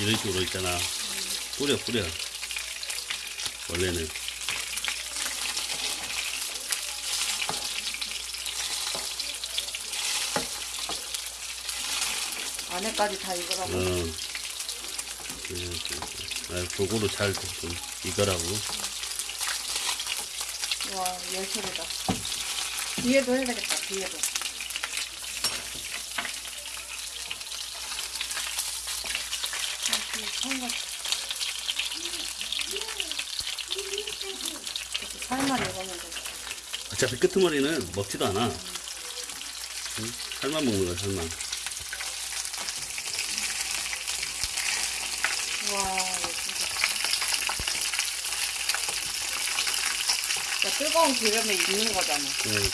이런- 식으로 있잖아. 뿌려, 뿌려. 원래는. 안에까지 다 익으라고. 어. 이렇게. 아, 도구로 잘 좀 익으라고. 와 예술이다. 뒤에도 해야 되겠다. 뒤에도. 살만 익으면 돼. 어차피 끄트머리는 먹지도 않아. 응? 살만 먹는 거야, 살만. 와 예술이다. 야, 뜨거운 기름에 익는 거잖아. 응.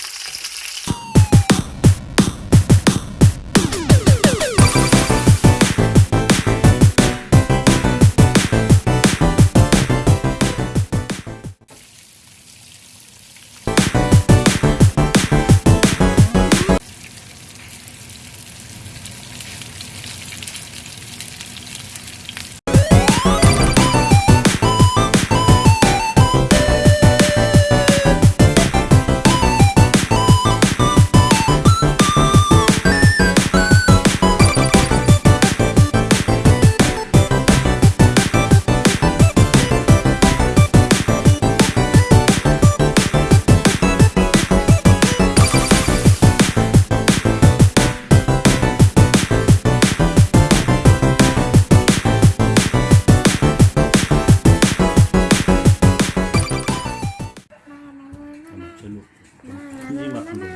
한번 절로 큰지 맡은 거.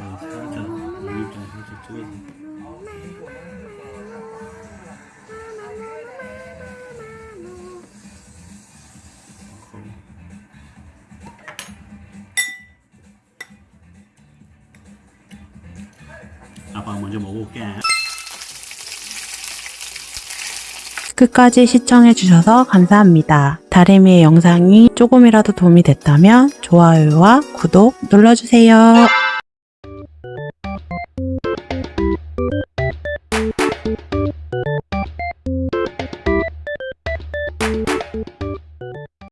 어, 살짝 물좀 살짝 찍어서. 아빠 먼저 먹어볼게. 끝까지 시청해주셔서 감사합니다. 다리미의 영상이 조금이라도 도움이 됐다면 좋아요와 구독 눌러주세요.